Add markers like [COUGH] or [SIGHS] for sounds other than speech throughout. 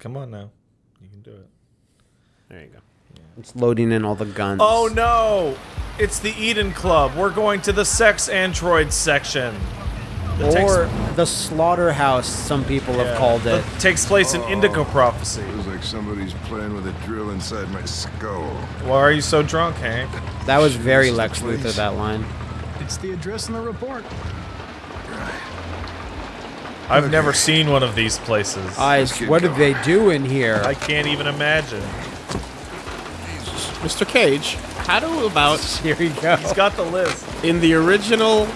Come on now. You can do it. There you go. It's loading in all the guns. Oh no! It's the Eden Club. We're going to the sex android section. That takes- Or the slaughterhouse, some people have called it. that takes place in oh. Indigo Prophecy. Feels like somebody's playing with a drill inside my skull. Why are you so drunk, Hank? That was very Lex Luthor, that line. It's the address in the report. I've never seen one of these places. Eyes, what do they do in here? I can't even imagine. Mr. Cage, how do about [LAUGHS] Here we go. He's got the list. in the original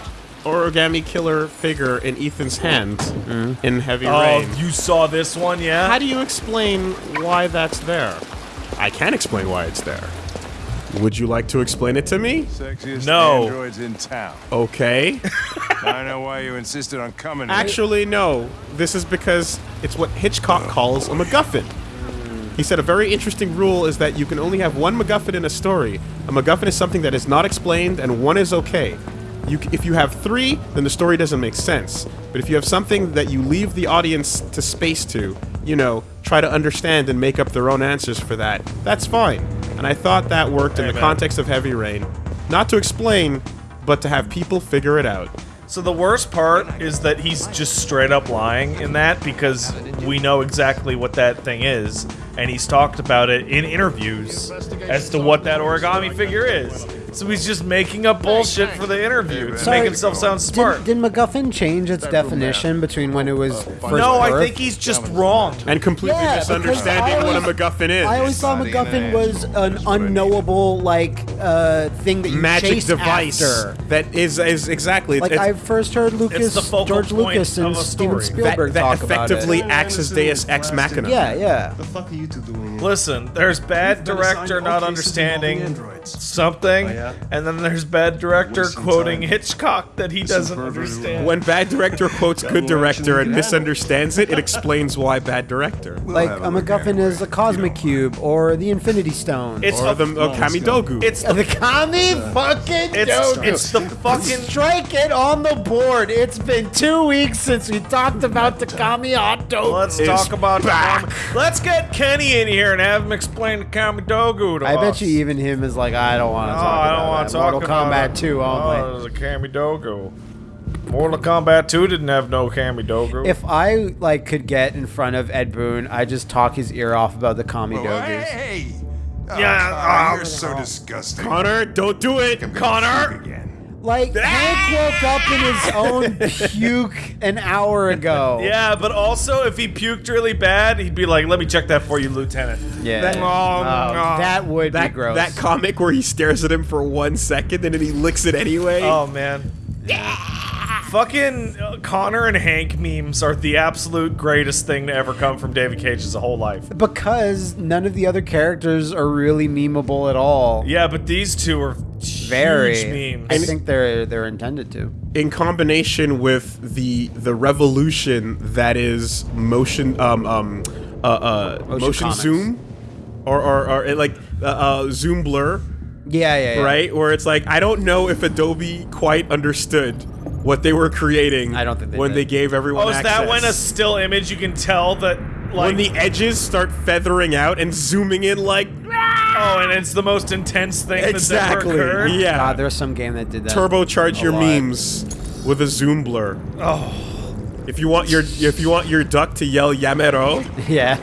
origami killer figure in Ethan's hand mm. in Heavy Oh, Rain? Oh, you saw this one, yeah? How do you explain why that's there? I can't explain why it's there. Would you like to explain it to me? Sexiest No. androids in town. Okay. [LAUGHS] I don't know why you insisted on coming here. Actually, no. This is because it's what Hitchcock calls a MacGuffin. He said a very interesting rule is that you can only have one MacGuffin in a story. A MacGuffin is something that is not explained, and one is okay. You, if you have three, then the story doesn't make sense. But if you have something that you leave the audience to space to, you know, try to understand and make up their own answers for that, that's fine. And I thought that worked in the Amen. context of Heavy Rain. Not to explain, but to have people figure it out. So the worst part is that he's just straight up lying in that because we know exactly what that thing is, and he's talked about it in interviews as to what that origami figure is. So he's just making up bullshit for the interview to Sorry, make himself sound smart. Did, did MacGuffin change its definition between when it was first no, I birthed? think he's just wrong. And completely Yeah, because misunderstanding I what a always- MacGuffin is. I always thought MacGuffin was an That's what I need. unknowable like uh, thing that you magic chase device after. that is is exactly Like it's- I first heard Lucas, the focal George point Lucas, and of a Steven story. Spielberg that, that talk about effectively it. acts as Deus Ex Machina. Yeah, yeah. The fuck are you two doing here? Listen, there's bad You've been assigned director all not cases understanding androids. something, Oh, yeah? and then there's bad director Wasting quoting time. Hitchcock that he doesn't understand. When bad director quotes good director and misunderstands it, it [LAUGHS] explains why bad director. We'll Like a MacGuffin is a Cosmic Cube or the Infinity Stone. it's Or a, the uh, Kamidogu. it's the [LAUGHS] the Kami fucking it's, Dogu. it's the fucking Strike it on the board. It's been two weeks since we talked about the Kami hot dog. Let's is talk about the back. Kami- Let's get Kenny in here and have him explain the Kamidogu to I bet you even him is like, I don't want to No, talk I about don't want to talk Mortal about Kombat it. 2 only. Oh, there's a Kamidogu. Mortal Kombat 2 didn't have no Kamidogu. If I like could get in front of Ed Boon, I just talk his ear off about the Kami Well, Dogus. hey! Oh, Yeah, Connor, um, you're so disgusting. Connor, don't do it. Connor! Again. Like Hank woke up in his own [LAUGHS] puke an hour ago. Yeah, but also if he puked really bad, he'd be like, "Let me check that for you, Lieutenant." Yeah. That- Oh, Oh, no. that would That, be gross. that comic where he stares at him for one second and then he licks it anyway. Oh man. Fucking uh, Connor and Hank memes are the absolute greatest thing to ever come from David Cage's whole life. because none of the other characters are really memeable at all. Yeah, but these two are Very. memes. I think they're they're intended to. in combination with the the revolution that is motion um um uh, uh motion, comics. zoom or or, or uh, like uh, uh zoom blur Yeah, yeah, yeah. right where it's like i don't know if adobe quite understood what they were creating I don't think they when did. they gave everyone oh, is that when a still image you can tell that like when the edges start feathering out and zooming in like ah! oh, and it's the most intense thing exactly that's ever occurred? yeah God, there's some game that did that. turbocharge your lot. memes with a zoom blur oh if you want your if you want your duck to yell yamero [LAUGHS] Yeah.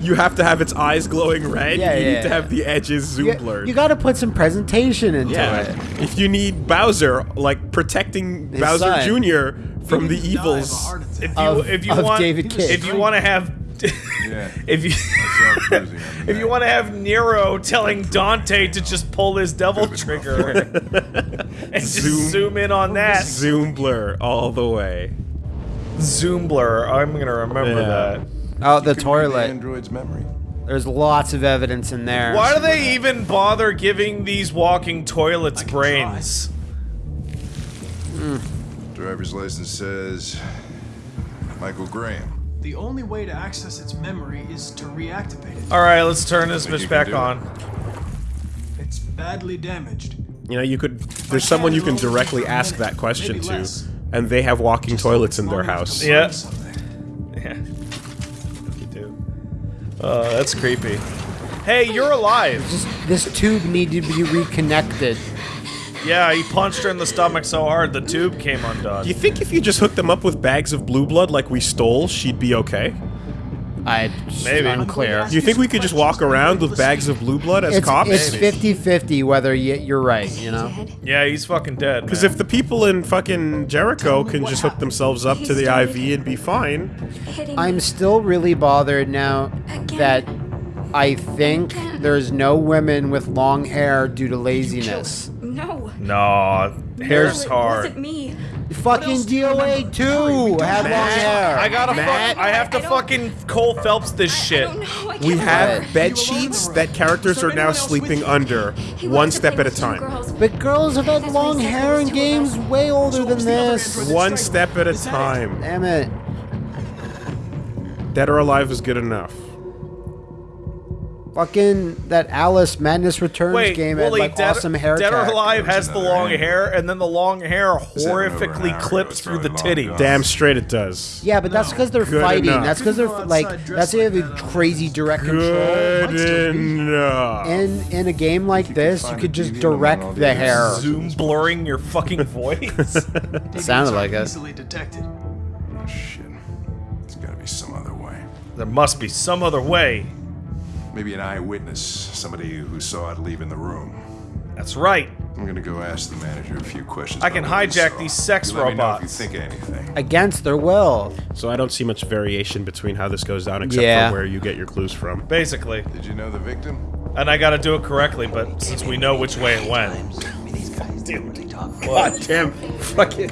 you have to have its eyes glowing red. Yeah, you yeah, need to have the edges zoom You, blurred. you got to put some presentation into yeah. it. If you need Bowser, like protecting His Bowser son. Jr. from the Die of a evils. If you Of- if you of want David Cage. [LAUGHS] if you want to have Yeah. if you Sounds crazy on the if you want to have Nero telling Dante to just pull his devil trigger and just [LAUGHS] Zoom. zoom in on that Zoom blur all the way. zoom blur, I'm gonna remember Yeah. that. Oh, the Can read toilet. android's memory. There's lots of evidence in there. Why do they even bother giving these walking toilets brains? Hmm. Driver's license says Michael Graham. The only way to access its memory is to reactivate it. All right, let's turn this bitch back do it? on. It's badly damaged. You know, you could. There's someone you can directly ask that question to, less. and they have walking toilets in their house. to Yeah. something. Yeah. You do. Uh, that's creepy. Hey, you're alive. Just this tube needed to be reconnected. Yeah, he punched her in the stomach so hard the tube came undone. Do you think if you just hooked them up with bags of blue blood like we stole, she'd be okay? I Maybe. unclear. Do you think we could just walk around with bags of blue blood as It's cops? it's 50-50 whether you, you're right, you know. Yeah, he's fucking dead. Because if the people in fucking Jericho can just hook themselves up to the IV and be fine, I'm still really bothered now that I think there's no women with long hair due to laziness. No. no, hair's It hard. wasn't me. Fucking DOA too had long hair. I gotta Matt? fuck. I have to I fucking Cole Phelps this I shit. don't know. I we have remember. bed sheets that characters are now sleeping under, He one step at a time. girls. But girls have had That's what he long hair in was two of games us. way older So than was the other this. One step at a Is that it? time. Damn it. Dead or alive is good enough. Fucking that Alice Madness Returns Wait, game had Wooly, like dead, awesome hair dead or. Alive has the long angle. hair, and then the long hair that over an horrifically clips ago, through the titty. long Damn straight it does. Yeah, but that's because they're Good fighting. enough. That's because they're like that's dressed they have a crazy direct control. Good enough. In in a game like this, you could just direct the the hair. Zoom blurring your fucking [LAUGHS] voice. [LAUGHS] Sounded like it. Easily detected. Oh, shit. There's gotta be some other way. there must be some other way. Maybe an eyewitness, somebody who saw it leaving the room. That's right. I'm gonna go ask the manager a few questions. I can about what he hijack these sex You let me know robots. if you think of anything. Against their will. So I don't see much variation between how this goes down, except Yeah. for where you get your clues from. Basically. Did you know the victim? And I gotta do it correctly, but since we know which way it went. God damn, fucking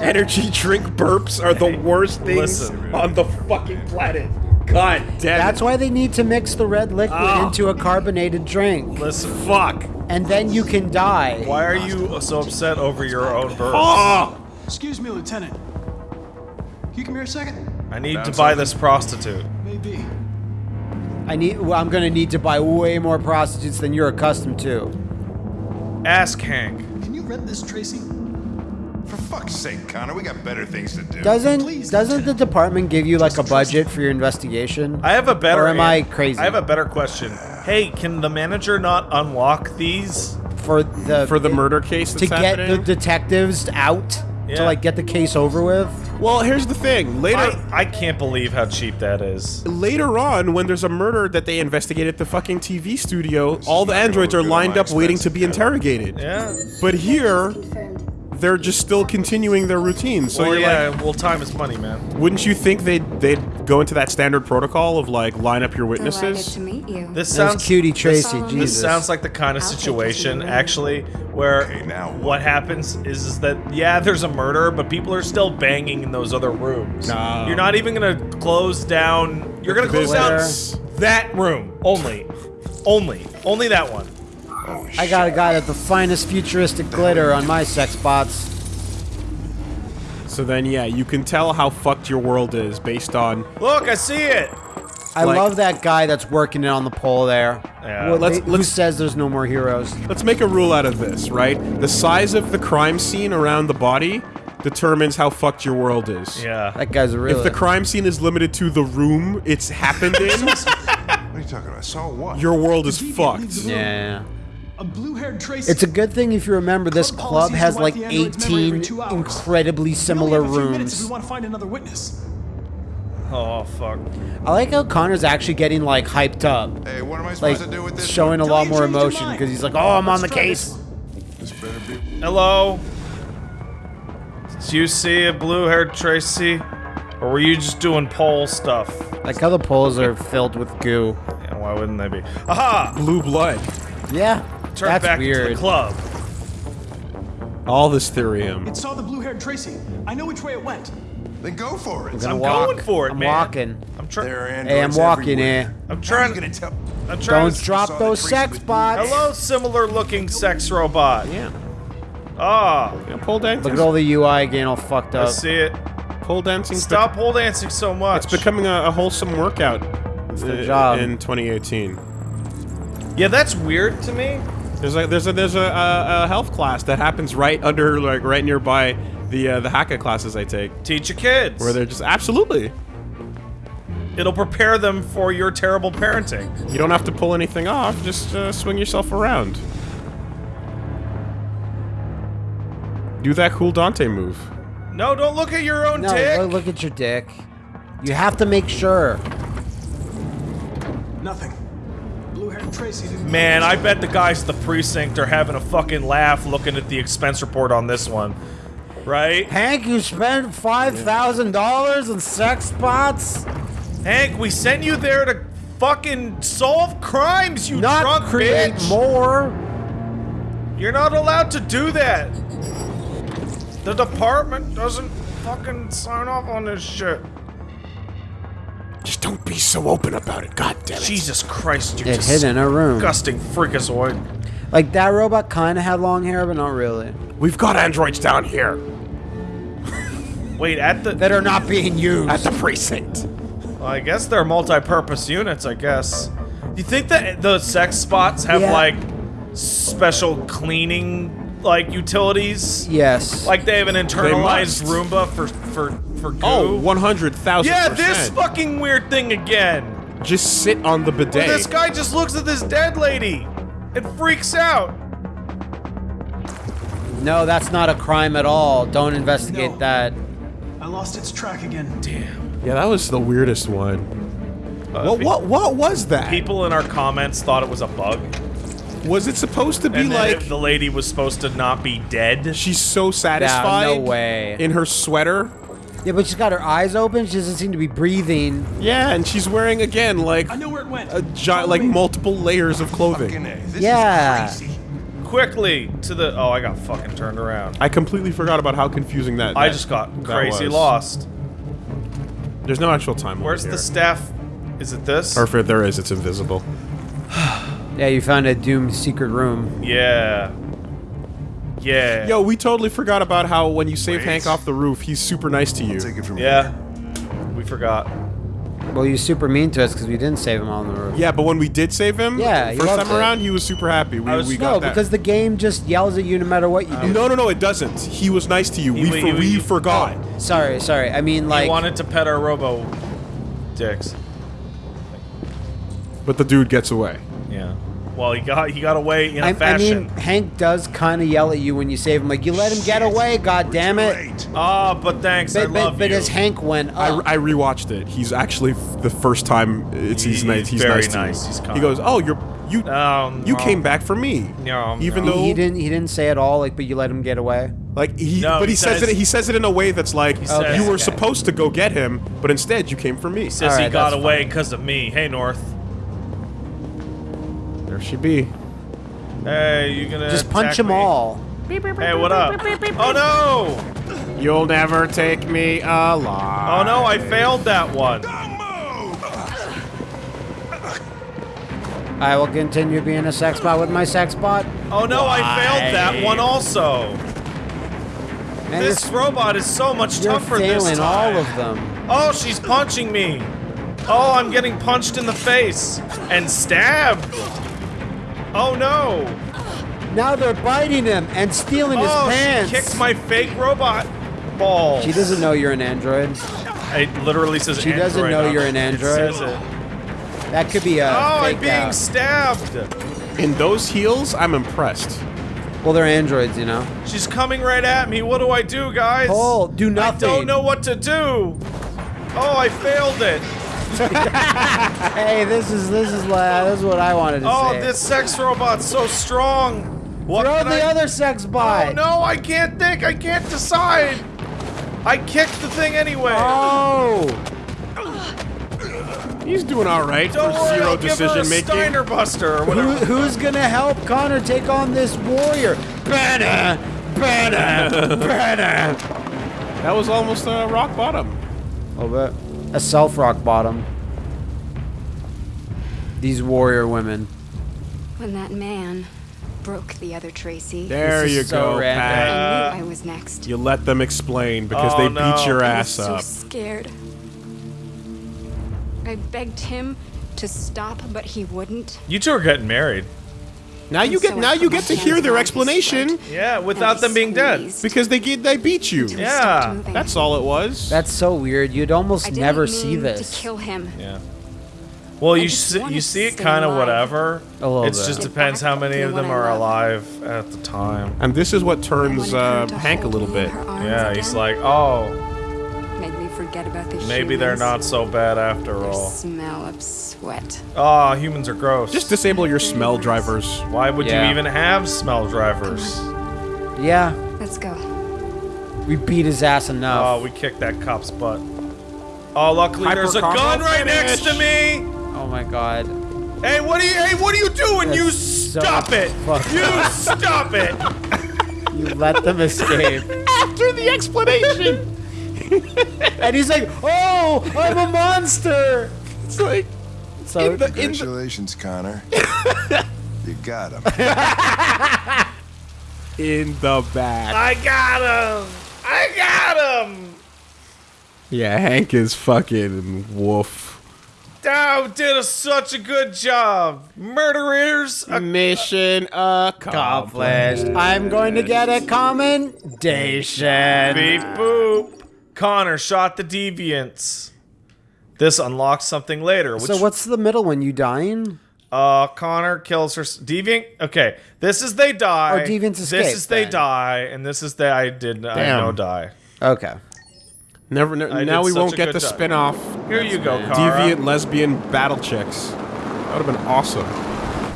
energy drink burps are the worst things Listen. on the fucking planet. God damn That's why they need to mix the red liquid Ah. into a carbonated drink, Listen, Fuck. and then you can die. why are you so upset over your own birth? Oh! Excuse me, Lieutenant. Can you come here a second? I need to buy something? this prostitute. Maybe. I need. well, I'm gonna need to buy way more prostitutes than you're accustomed to. Ask Hank. Can you rent this, Tracy? For fuck's sake, Connor, we got better things to do. Doesn't Please, doesn't the department give you like a budget for your investigation? I have a better. Or am I crazy? I have a better question. Hey, can the manager not unlock these? for the For the murder case to that's get the detectives out Yeah. to like get the case over with. well, here's the thing. Later, I, I can't believe how cheap that is. later on, when there's a murder that they investigate at the fucking TV studio, all the androids are look good on lined up waiting to be interrogated. Yeah. But here, they're just still continuing their routine. So well, you're yeah. like, well, time is money, man. wouldn't you think they'd they'd go into that standard protocol of like line up your Delighted witnesses? to meet you. This That was sounds cutie Tracy. This Jesus. This sounds like the kind of I'll situation, you to the actually, where Okay, now what? what happens is, is that yeah, there's a murder, but people are still banging in those other rooms. No. You're not even gonna close down. You're gonna close down that room only, only, only that one. Oh, I got a guy with the finest futuristic glitter on my sex bots. So then, yeah, you can tell how fucked your world is based on. Look, I see it. I Like- love that guy that's working it on the pole there. Yeah. Well, Let's- they- who let's- says there's no more heroes? Let's make a rule out of this, right? The size of the crime scene around the body determines how fucked your world is. Yeah. That guy's a real. If the crime scene is limited to the room it's happened in, [LAUGHS] What are you talking about? Saw what? your world is fucked. leaves the room. yeah. A blue-haired Tracy. It's a good thing if you remember this Club club has like the android's memory every 18 incredibly similar have a few minutes if we rooms. want to find another witness. Oh fuck. I like how Connor's actually getting like hyped up. Hey, what am I Like to do with this? showing a lot more emotion because he's like, "Oh, I'm on the Let's try case." this. This better be. Hello. Did you see a blue-haired Tracy, or were you just doing pole stuff? Like how the poles are filled with goo. Yeah, why wouldn't they be? Aha! Blue blood. Yeah, Turn that's back into weird. the club. All this thirium. It saw the blue-haired Tracy. I know which way it went. Then go for it. I'm walk. going for it, I'm man. walking. I'm trying. There are Hey, I'm walking everywhere. here. I'm How are trying. you gonna tell? I'm trying. Don't to, drop those sex Tracy with bots. Hello, similar-looking sex robot. Yeah. Ah, yeah pole dancing. Look at all the UI again, all fucked up. I up. see it. pole dancing. Stop pole dancing so much. It's becoming a, a wholesome workout. their uh, job. in 2018. Yeah, that's weird to me. There's a there's a there's a, a, a health class that happens right under like right nearby the uh, the Haka classes I take, Teach your kids. where they're just absolutely. It'll prepare them for your terrible parenting. You don't have to pull anything off. Just uh, swing yourself around. Do that cool Dante move. No, don't look at your own No, dick. look, look at your dick. You have to make sure. Nothing. Man, I bet the guys at the precinct are having a fucking laugh looking at the expense report on this one. Right? Hank, you spent five thousand dollars on sex spots. Hank, we sent you there to fucking solve crimes, you Not drunk create bitch. more. You're not allowed to do that. The department doesn't fucking sign off on this shit. Just don't be so open about it. God damn it. Jesus Christ, you're It hid in a room. disgusting freakazoid. Like that robot kind of had long hair, but not really. We've got androids down here Wait, at the That are not being used. at the precinct. Well, I guess they're multi-purpose units, I guess. You think that the sex spots have Yeah. like special cleaning like utilities? yes. Like they have an internalized must. Roomba for for for oh, goo? Oh, 100,000 yeah, this fucking weird thing again. Just sit on the bidet. Where this guy just looks at this dead lady and freaks out. no, that's not a crime at all. Don't investigate No. that. I lost its track again. Damn. Yeah, that was the weirdest one. Uh, what, pe- what, what was that? People in our comments thought it was a bug, was it supposed to be and like the lady was supposed to not be dead. she's so satisfied No way. in her sweater? Yeah, but she's got her eyes open. She doesn't seem to be breathing. Yeah, and she's wearing again like I know where it went. a gi- Follow like me. multiple layers of clothing. A. This Yeah. is crazy. Quickly to the. Oh, I got fucking turned around. I completely forgot about how confusing that. I that- just got crazy was. lost. There's no actual time. Where's limit the staff? Is it this? Or if there is, it's invisible. [SIGHS] Yeah, you found a doomed secret room. Yeah. Yeah. Yo, we totally forgot about how when you save Wait. Hank off the roof, he's super nice to you. Take it from Yeah. We forgot. Well, you super mean to us because we didn't save him on the roof. Yeah, but when we did save him, Yeah, first time it. around, he was super happy. We, I was- we got No, that. because the game just yells at you no matter what you do. no, no, no, it doesn't. He was nice to you. He- we he- for, he- we forgot. Sorry, sorry. I mean, like, he wanted to pet our robo dicks. But the dude gets away. Yeah. Well, he got he got away in a I, I fashion. I mean, Hank does kind of yell at you when you save him. Like, you let him get away, god damn it. Late. Ah, but thanks. I But, but, love but you. as Hank went I, up, I rewatched it. He's actually the first time it's he's, He's nice. He's very nice, to nice. you. He's he goes, "Oh, you're you Um, you no. came back for me." No, Even no. though he didn't he didn't say at all. Like, but you let him get away. like he No, but he he, says, says- it he says it in a way that's like says- you were Okay. supposed to go get him, but instead you came for me. He says he got away because of me. Hey, North. There she be. Hey, you gonna Just punch them me? all. Hey, what up? Oh no! You'll never take me alive. Oh no! I failed that one. I will continue being a sex bot with my sex bot. Oh no! I failed that one also. Man, This you're, robot is so much you're tougher this failing time. all of them. Oh, she's punching me. Oh, I'm getting punched in the face and stabbed. Oh no! Now they're biting him and stealing his Oh, pants. she kicked my fake robot ball. She doesn't know you're an android. It literally says. She doesn't know on you're it. an It android. says it. That could be a Oh, fake I'm being out. stabbed. In those heels, I'm impressed. Well, they're androids, you know. She's coming right at me. What do I do, guys? Paul, do nothing. I don't know what to do. Oh, I failed it. [LAUGHS] Hey, this is this is uh, this is what I wanted to Oh, say. Oh, this sex robot's so strong. What Throw the I- other sex bot. Oh no, I can't think. I can't decide. I kicked the thing anyway. Oh, He's doing all right Don't for worry, 0 I'll give her a decision making. Steiner Buster or Who, who's gonna help Connor take on this warrior? Banner, banner, [LAUGHS] banner. That was almost a rock bottom. A little bit. A self rock bottom. These warrior women. When that man broke the other Tracy, There you so go, random. Pat. I knew I was next. You let them explain because Oh, they no. beat your ass I was ass so scared. I begged him to stop, but he wouldn't. You two are getting married. Now you And get so now you get to hear their explanation. Yeah, without them being dead. because they get they beat you. Yeah. That's all it was. That's so weird. You'd almost I didn't never mean see this. To kill him. Yeah. Well, I you see, you see it kind of whatever. A little It bit. just depends how many of them are alive at the time. and this is what turns wanted uh, Hank a little bit. her arms Yeah, again. he's like, oh, Made me forget about the maybe they're not so bad after their all. smell of sweat. Oh, humans are gross. Just disable your smell drivers. Why would Yeah. you even have smell drivers? Yeah, Let's go. we beat his ass enough. Oh, we kicked that cop's butt. Oh, luckily Hyper there's a gun right next to me. Oh my god. Hey, what are you? Hey, what are you doing? you That's so stop it! fucked You stop it! [LAUGHS] You let them escape. [LAUGHS] After the explanation, [LAUGHS] and he's like, "Oh, I'm a monster." it's like So in the, in the, Congratulations, Connor. [LAUGHS] you got him. in the back. I got him! I got him! Yeah, Hank is fucking woof. Dow did a, such a good job. Murderers. a- Mission accomplished. accomplished. I'm going to get a commendation. Beep boop. Connor shot the deviants. This unlocks something later. Which, So what's the middle one? You dying? Uh, Connor kills her. Deviant. Okay, this is they die. Oh, Deviants escape. This escape, is they die, and this is they I did I Damn. know die. Okay. Never. ne- I now we won't get the job. spin-off. Here you go, Kara. Deviant lesbian battle chicks. That would have been awesome.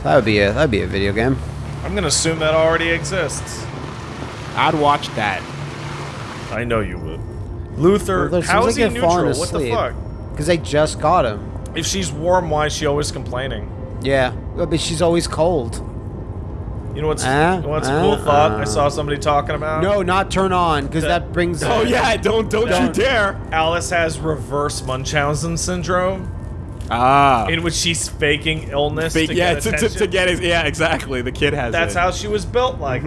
That would be a that'd be a video game. I'm gonna assume that already exists. I'd watch that. I know you would. Luther, it how is he like fallen neutral? What the fuck? Because they just got him. If she's warm, why is she always complaining? Yeah, but she's always cold. You know what's Uh, you know what's a uh, cool thought I uh. saw somebody talking about? No, not turn on, because That- brings. Oh yeah, don't don't, you dare. Alice has reverse Munchausen syndrome, Ah. in which she's faking illness Fake- to yeah, get to, to, to get his yeah exactly. The kid has That's it. how she was built. Like,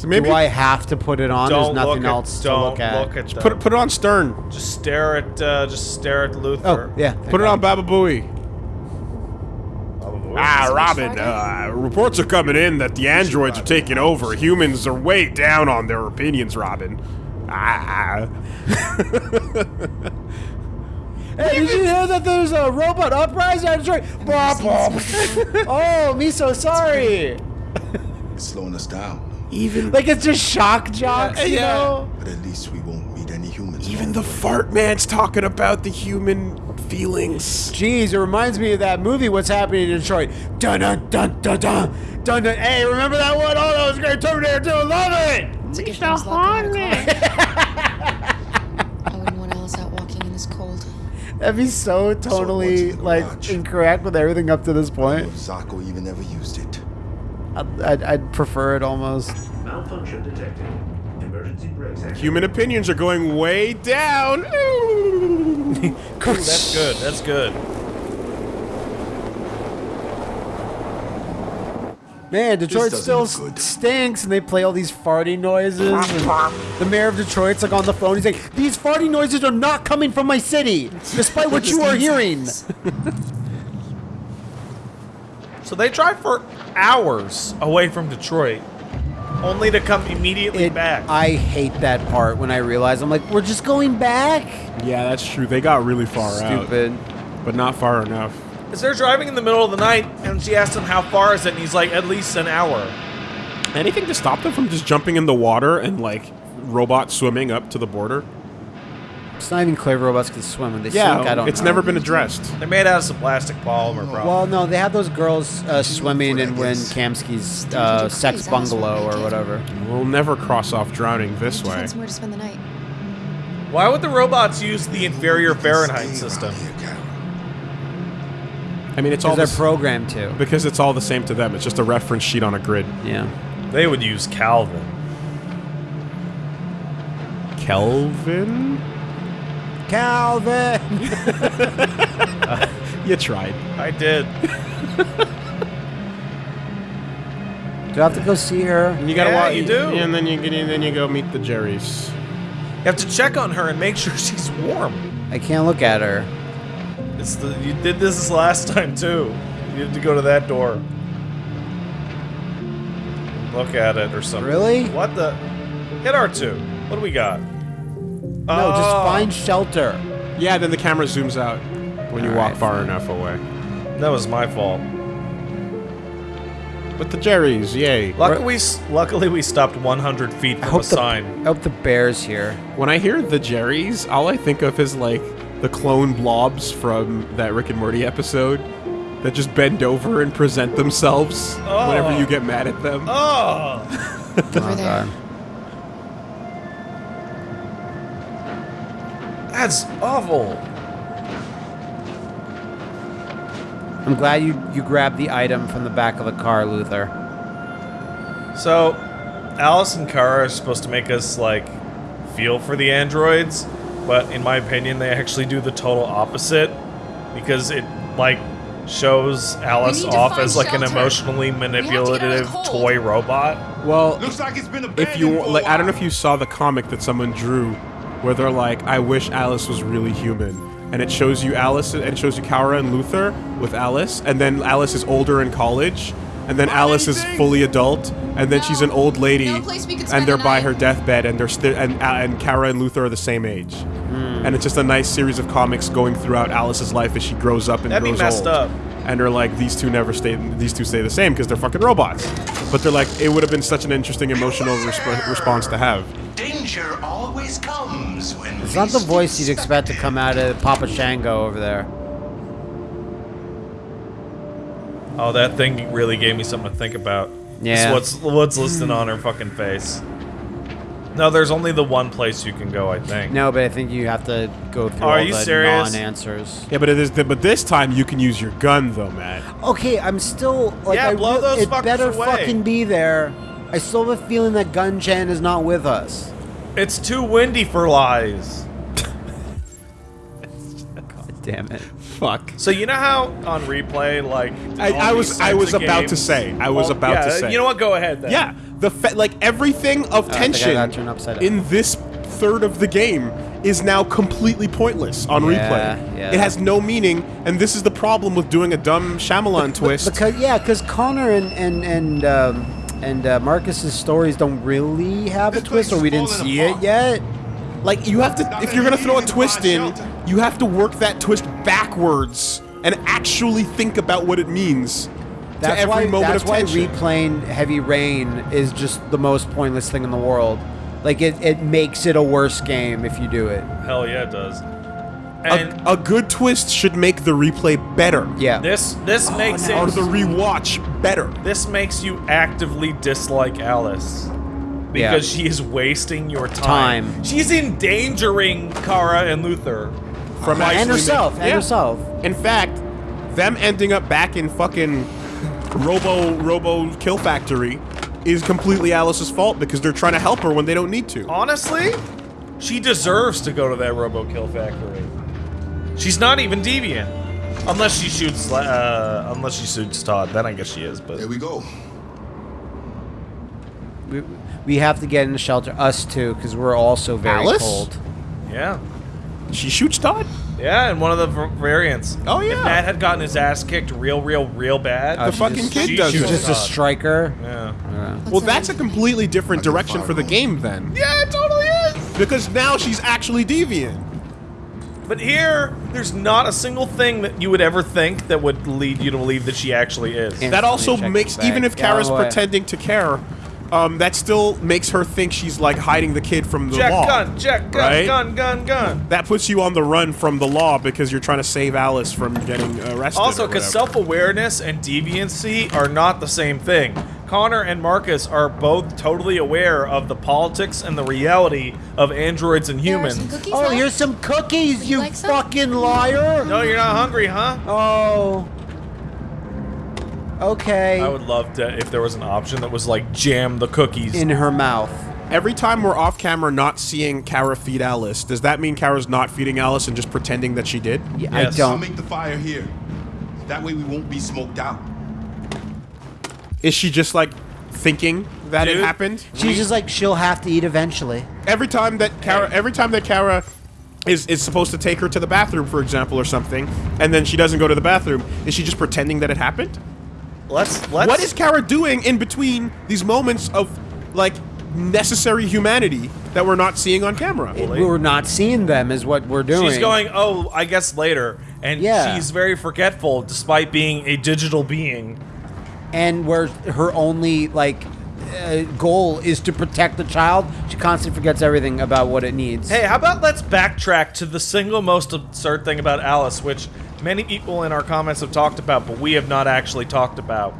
So maybe Do I have to put it on? There's nothing look else to look at. look at them. put it- put it on Stern. just stare at, uh, just stare at Luther. oh yeah. Put it on Baba Booey. Ah, Robin. Uh, reports are coming in that the androids are taking over. Humans are way down on their opinions, Robin. Ah. [LAUGHS] Hey, did you hear that there's a robot uprising in Detroit? Blah, blah. oh, me so sorry. It's slowing us down. Even Like it's just shock jocks, you Yeah. know? But at least we won't meet any humans. even the fart man's talking about the human feelings. Jeez, it reminds me of that movie, What's Happening in Detroit. Dun dun dun dun dun dun dun. Hey, remember that one? Oh, that was great. Terminator 2, love it. To get things locked in our car. I wouldn't want Alice out walking in this cold. That'd be so totally in the like incorrect with everything up to this point. Zako even ever used it. I'd, I'd, I'd prefer it almost. Malfunction detected. Emergency brakes activated. Human opinions are going way down. [LAUGHS] [LAUGHS] Ooh. That's good. That's good. Man, Detroit still stinks, and they play all these farting noises. And the mayor of Detroit's like on the phone. He's like, "These farting noises are not coming from my city, despite what you are hearing." [LAUGHS] So they drive for hours away from Detroit, only to come immediately It, back. I hate that part when I realize I'm like, "We're just going back." Yeah, that's true. They got really far out. Stupid. out, but not far enough. As they're driving in the middle of the night, and she asks him how far is it, and he's like, at least an hour. Anything to stop them from just jumping in the water and like robot swimming up to the border? It's not even clear robots can swim when they Yeah, sink. I don't. it's know. never been addressed. They're made out of some plastic polymer, probably. Well, no, they have those girls uh, swimming in Win guess. Kamski's uh, sex bungalow or whatever. We'll never cross off drowning this Just way. want somewhere to spend the night. Why would the robots use the inferior Fahrenheit system? I mean, it's all they're s- programmed to. because it's all the same to them. It's just a reference sheet on a grid. Yeah. They would use Calvin. Kelvin, Calvin. [LAUGHS] you tried. I did. Do I have to go see her? You gotta Yeah, walk. you do. and then you get then you go meet the Jerrys. You have to check on her and make sure [LAUGHS] she's warm. I can't look at her. It's the you did this [LAUGHS] last time too. You have to go to that door. look at it or something. Really? What the? Hit R2. What do we got? No, just Oh, find shelter. Yeah, then the camera zooms out when you walk right, far fine. enough away. That was my fault. But the Jerry's, yay. Luckily, we, luckily we stopped 100 feet I from hope a the, sign. I hope the bear's here. When I hear the Jerry's, all I think of is like the clone blobs from that Rick and Morty episode that just bend over and present themselves oh. whenever Oh. you get mad at them. Oh! [LAUGHS] oh over Oh, there. That's awful. I'm glad you you grabbed the item from the back of the car, Luther. So, Alice and Kara are supposed to make us, like, feel for the androids, but in my opinion, they actually do the total opposite because it, like, shows Alice off as, like, an emotionally get out of the manipulative cold. toy robot. Well, Looks like it's been if you like, I don't know if you saw the comic that someone drew, where they're like, "I wish Alice was really human," and it shows you Alice and it shows you Kara and Luther with Alice, and then Alice is older in college, and then Alice is fully adult, and then she's an old lady, No place we could and they're the by night. her deathbed, and they're st- and uh, and Kara and Luther are the same age, hmm. and it's just a nice series of comics going throughout Alice's life as she grows up and That'd be grows messed old. up. And they're like, these two never stay. These two stay the same because they're fucking robots. But they're like, it would have been such an interesting emotional resp- response to have. Danger always comes when It's not the voice you'd expect to come out of Papa Shango over there. Oh, that thing really gave me something to think about. Yeah. This is what's what's listed on her fucking face. No, there's only the one place you can go, I think. No, but I think you have to go through Are all you the serious? non-answers. Yeah, but it is. But this time you can use your gun, though, Matt. Okay, I'm still like Yeah, I blow re- those it fuckers better away. fucking be there. I still have a feeling that Gun Chan is not with us. It's too windy for lies. God damn it. Fuck. So you know how on replay, like I- I was- I was of about to say, I was all- about to say. You know what? Go ahead then. Yeah, the fa- like everything of I think I tension upside down. in this third of the game is now completely pointless on Yeah, replay. yeah. It has no meaning, and this is the problem with doing a dumb Shyamalan twist. Because yeah, because Connor and and and um, and uh, Markus's stories don't really have a twist, or we didn't see apart. it yet. Like you have to, if you're gonna throw a twist in, shelter. You have to work that twist backwards and actually think about what it means That's to every why. moment that's of why tension. replaying Heavy Rain is just the most pointless thing in the world. Like it, it makes it a worse game if you do it. Hell yeah, it does. And a, a good twist should make the replay better, Yeah. this this oh, makes or it the rewatch better. this makes you actively dislike Alice. Yeah. Because she is wasting your time. Time. She's endangering Kara and Luther. From and actually herself. make- And Yeah. herself. In fact, them ending up back in fucking Robo Robo Kill Factory is completely Alice's fault because they're trying to help her when they don't need to. Honestly, she deserves to go to that Robo Kill Factory. She's not even deviant. Unless she shoots, uh, unless she shoots Todd, then I guess she is. But There we go. We, we have to get in the shelter, us too, because we're also very Alice? cold. yeah, She shoots Todd. yeah, and one of the v- variants. Oh, If yeah. Matt had gotten his ass kicked real, real, real bad, Uh, The fucking just- kid she does shoots it. Just a striker. Yeah. Well, that's a completely different I direction for the game then. Yeah, it totally is. Because now she's actually deviant. But here, there's not a single thing that you would ever think that would lead you to believe that she actually is. Yeah. That also makes, even if Kara's boy. pretending to care, um, that still makes her think she's like hiding the kid from the Jack law. gun, Jack gun, right? gun, gun, gun. That puts you on the run from the law because you're trying to save Alice from getting arrested. Also, because self-awareness and deviancy are not the same thing. Connor and Markus are both totally aware of the politics and the reality of androids and There are some humans. cookies Oh, left? here's some cookies, Would you you like some? fucking liar! No, you're not hungry, huh? Oh. Okay. I would love to if there was an option that was like jam the cookies. In her mouth. Every time we're off camera not seeing Kara feed Alice, does that mean Kara's not feeding Alice and just pretending that she did? Yeah, Yes. I I'll don't. make the fire here. That way we won't be smoked out. Is she just like thinking that it happened? She's just like, she'll have to eat eventually. Every time that Kara, every time that Kara is is supposed to take her to the bathroom, for example, or something, and then she doesn't go to the bathroom, is she just pretending that it happened? Let's let's. What is Kara doing in between these moments of like necessary humanity that we're not seeing on camera? We're not seeing them, is what we're doing. She's going, oh, I guess later. And Yeah. she's very forgetful despite being a digital being. and where her only like uh, goal is to protect the child, she constantly forgets everything about what it needs. Hey, how about let's backtrack to the single most absurd thing about Alice, which many people in our comments have talked about, but we have not actually talked about.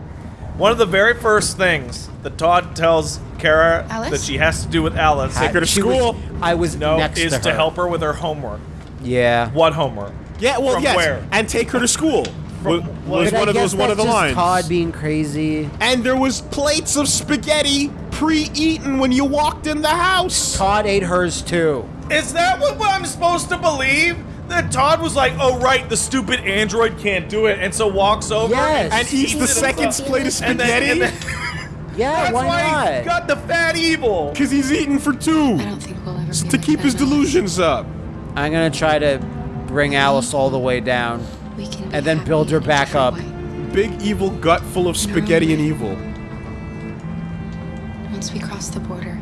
One of the very first things that Todd tells Kara Alice? that she has to do with Alice Take her to She was- school. I was no, next is to, to, help her with her homework. Yeah. What homework? Yeah, well, From yes, where? and take her to school. From- wa- well, was But I one of those one of the lines. Todd being crazy. And there was plates of spaghetti pre-eaten when you walked in the house. Todd ate hers too. Is that what, what I'm supposed to believe? That Todd was like, oh right, the stupid android can't do it, and so walks over Yes. And eats the second himself. plate of And then- spaghetti [LAUGHS] and then- Yeah, That's why, why he got the fat evil. because he's eating for two I don't think we'll ever be to keep his delusions up. I'm gonna try to bring Alice all the way down. We can be And then build her back up. way. Big evil gut full of spaghetti and evil. Once we cross the border,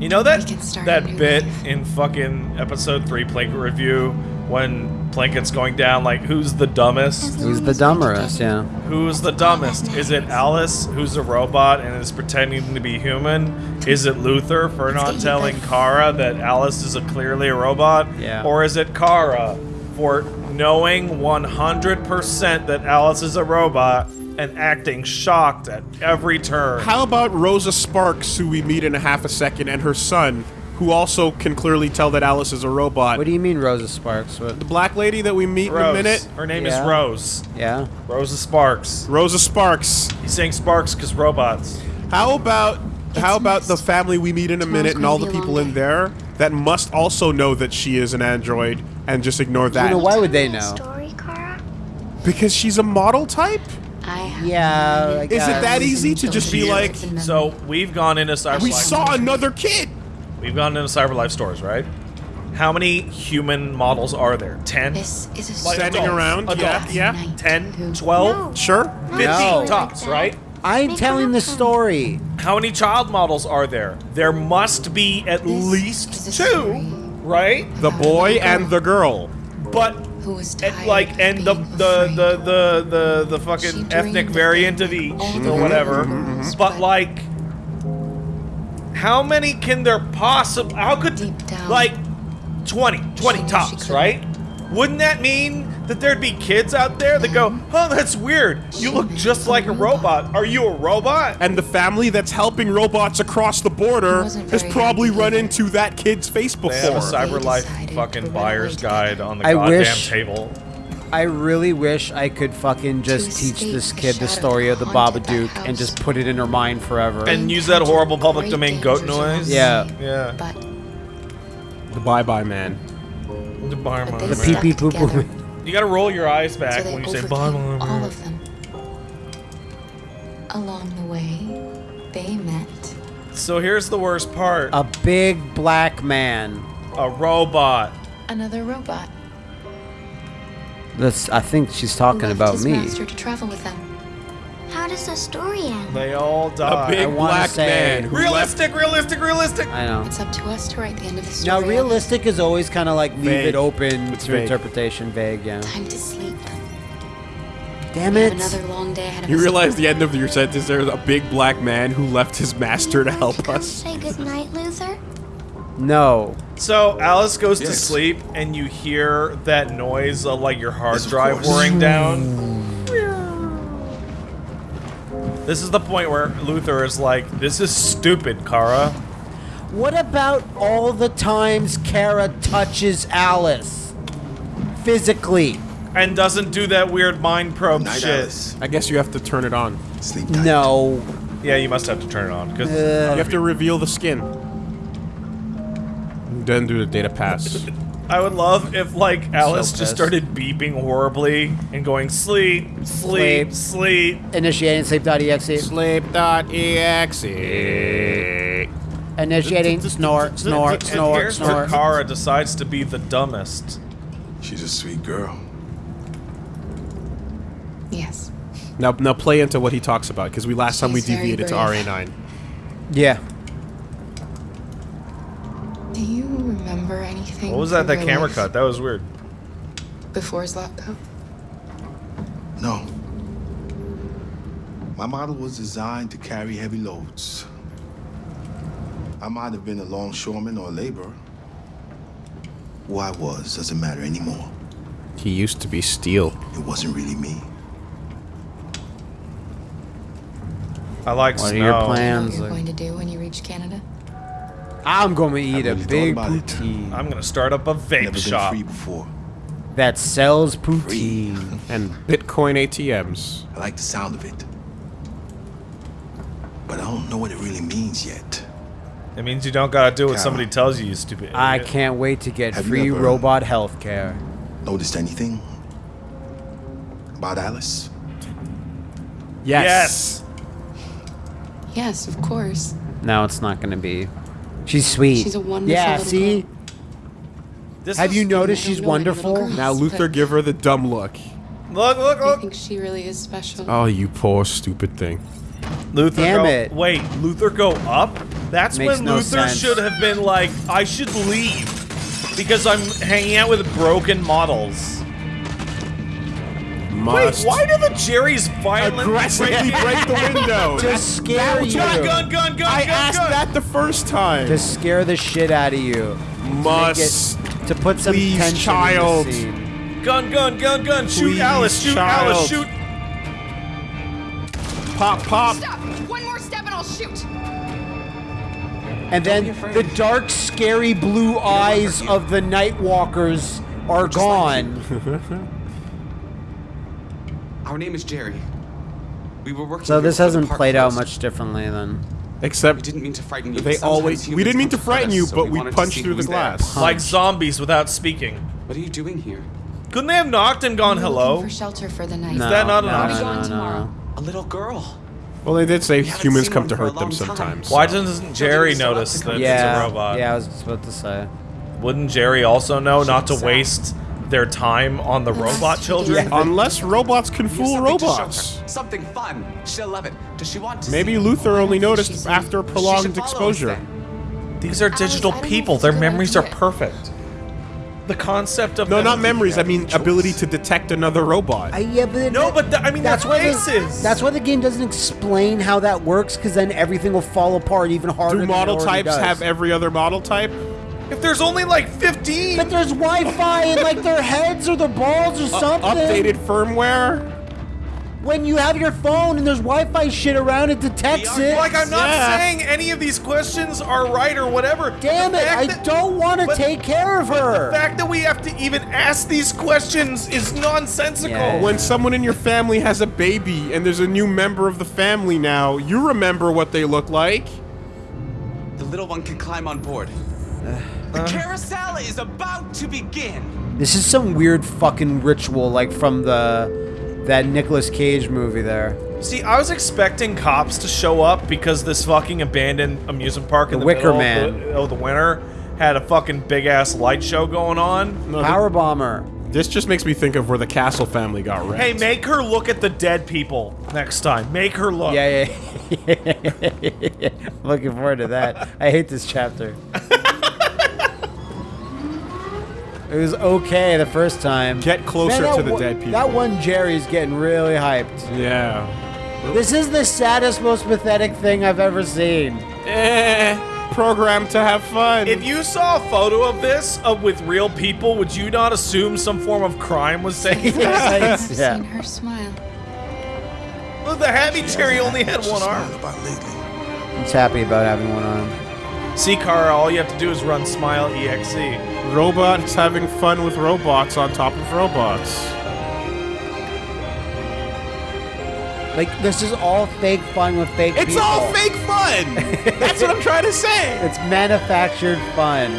You know that We can start that bit life. in fucking episode three Plinkett review when Plinkett's going down like who's the dumbest? Who's the dumberest? Yeah. Who's the dumbest? Is it Alice, who's a robot and is pretending to be human? Is it Luther for not telling Kara that Alice is a clearly a robot? Yeah. Or is it Kara for knowing 100% that Alice is a robot and acting shocked at every turn? How about Rosa Sparks, who we meet in a half a second, and her son, who also can clearly tell that Alice is a robot? What do you mean, Rosa Sparks? What? the black lady that we meet Rose. in a minute? Her name Yeah. is Rose. Yeah. Rosa Sparks. Rosa Sparks. He's saying Sparks because robots. How about how about nice. the family we meet in a Tomorrow's minute and all the people in there that must also know that she is an android and just ignore that? You know, why would they know? Story, Kara? Because she's a model type? I have Yeah. Is it that easy to just be like, So we've gone into Cyberlife. we saw another kid? We've gone into Cyberlife stores, right? How many human models are there? 10? This is a Like Standing adults. around? Adults. Yeah, yeah. 10? 12? Sure. 50 No. tops, right? I'm telling the story. How many child models are there? There must be at least two, right? The boy and the girl. But who was and, like and the being the, the the the the fucking ethnic variant of each all or whatever. things, But but- like how many can there possibly how could Deep down, like 20 20 she knew she tops right? Wouldn't that mean that there'd be kids out there that go oh that's weird. You look just like a robot. Are you a robot? And the family that's helping robots across the border wasn't has probably run either. into that kid's face before. they have a cyber life fucking buyer's guide on the I goddamn wish- table I really wish I could fucking just teach this kid the story of the haunted that Babadook and just put it in her mind forever. and use that horrible public domain goat noise Yeah. yeah But The Bye Bye Man. the bar But they the man. pee stuck pee poo poo. together. you gotta roll your eyes back they when you say overcame bye bye all of them. Along the way, they met. So here's the worst part. A big black man. A robot. Another robot. That's. I think she's talking left about his me. master to travel with them. How does the story end? They all die. A die. big wanna black say- man realistic, realistic, realistic. I know. It's up to us to write the end of the story. Now, realistic is always kind of like leave Vague. it open It's to vague. interpretation. Vague, yeah. Time to sleep. Damn it. another long day ahead of You us. realize the end of your sentence there's a big black man who left his master to help gonna us. Say goodnight, Luther. No. So Alice goes to sleep, and you hear that noise of like your hard Yes, drive course. whirring down. This is the point where Luther is like, "This is stupid, Kara." What about all the times Kara touches Alice? Physically? And doesn't do that weird mind probe Night, shit. Alice. I guess you have to turn it on. Sleep tight. No. Yeah, you must have to turn it on because Uh, You have to reveal the skin. Then do the data pass. I would love if like Alice just started beeping horribly and going sleep, sleep, Sleep. sleep. Initiating sleep.exe. Sleep.exe. Initiating snort, snort, And snort, here's where snort. Kara decides to be the dumbest. She's a sweet girl. Yes. Now, now play into what he talks about because we last time we She's very deviated to brave. RA9. Yeah. Do you remember anything? What was that? That camera life cut. That was weird. Before Zlatko? No. My model was designed to carry heavy loads. I might have been a longshoreman or a laborer. Who I was doesn't matter anymore. He used to be steel. It wasn't really me. I like What are your plans? you're you going to do when you reach Canada? I'm going to eat a really thought big about it. poutine I'm gonna start up a vape Never been shop. free before. that sells poutine. [LAUGHS] And Bitcoin ATMs. I like the sound of it. But I don't know what it really means yet. It means you don't gotta do what Kara. somebody tells you, you stupid. I can't wait to get Have free ever- robot health care. Noticed anything? About Alice? Yes. Yes, of course. Now it's not going to be. She's sweet. She's a wonderful Yeah, little see? girl. This Have you noticed she's know wonderful? girls, Now Luther give her the dumb look. Look, look, look. I look. think she really is special. Oh, you poor stupid thing. Luther Damn go, it. Wait, Luther go up? That's Makes when no Luther sense. should have been like, I should leave. Because I'm hanging out with broken models. Must Wait, why do the Jerry's violently aggressively break the window. [LAUGHS] To scare you. Gun, gun, gun, gun, I gun, asked gun. that the first time. To scare the shit out of you. Must. To put some Please, tension child. in the scene. Gun, gun, gun, gun. Shoot Please, Alice, shoot child. Alice, shoot. Pop, pop. Stop! One more step and I'll shoot! And then the dark, scary blue eyes of the Nightwalkers are gone. [LAUGHS] Our name is Jerry. We were working. So this hasn't park played out much differently then. Except we didn't mean to frighten you. they Sometimes always. We didn't mean to frighten us, you, so but we punched through the glass. Like zombies without speaking. What are you doing here? Couldn't they have knocked and gone hello? Looking for shelter for the night. No, that not an no, option? no, Gone no, tomorrow. no. A little girl. Well, they did say humans come to hurt them time. sometimes. Why so. doesn't Jerry still notice that come. Yeah, it's a robot? yeah, I was just about to say. Wouldn't Jerry also know not to Shouldn't waste their time on the robot children? did. Unless robots can fool something robots. Something fun. She'll love it. Does she want to Maybe see? Luther only noticed after prolonged exposure. These are digital I people. if it's a Their good memories are perfect. The concept of No, not memories. I mean ability to detect another robot. Uh, yeah, but No, but the, I mean that's that's why faces. the, that's why the game doesn't explain how that works, because then everything will fall apart even harder. Do than it model types does. have every other model type? If there's only like 15. But there's Wi-Fi in like their heads or their balls or U- something. updated firmware? When you have your phone and there's Wi-Fi shit around, it detects it. like I'm not Yeah. saying any of these questions are right or whatever. Damn it! I that- don't want to take care of her. The fact that we have to even ask these questions is nonsensical. Yeah. When someone in your family has a baby and there's a new member of the family now, you remember what they look like. The little one can climb on board. Uh, Uh-huh. The carousel is about to begin. This is some weird fucking ritual, like from the that Nicolas Cage movie there. See, I was expecting cops to show up because this fucking abandoned amusement park in The the, Wicker Man. Of, the, of the winter had a fucking big ass light show going on. No, Power bomber. This just makes me think of where the Castle family got wrecked. Hey, make her look at the dead people next time. Make her look. Yeah, Yeah, [LAUGHS] yeah. Looking forward to that. I hate this chapter. [LAUGHS] it was okay the first time. Get closer that to the one- dead people. That one Jerry's getting really hyped. Yeah. This is the saddest, most pathetic thing I've ever seen. Eh, programmed to have fun. If you saw a photo of this uh, with real people, would you not assume some form of crime was taking [LAUGHS] place? I've Yeah. seen her smile. Look, the happy Jerry only had one arm. Smiled about lately. He's happy about having one arm. See, Kara, all you have to do is run Smile EXE. robots having fun with robots on top of robots. Like, this is all fake fun with fake It's people. all fake fun. [LAUGHS] That's what I'm trying to say. It's manufactured fun.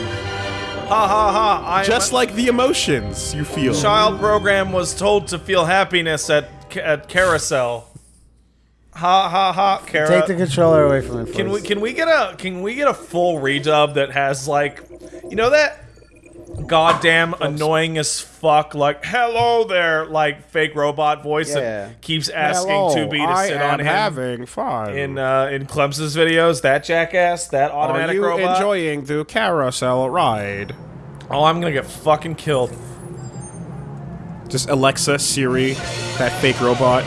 Ha ha ha! I Just like the emotions you feel. child program was told to feel happiness at at carousel. Ha ha ha! Kara. Take the controller away from me, please. Can we can we get a can we get a full redub that has like, you know that goddamn annoying as fuck, like "Hello there," like fake robot voice Yeah. that keeps asking Hello, 2B to I sit am on him having fun. in uh, in Clemson's videos. That jackass, that automatic Are automatic you robot. enjoying the carousel ride? oh, I'm gonna get fucking killed. Just Alexa, Siri, that fake robot.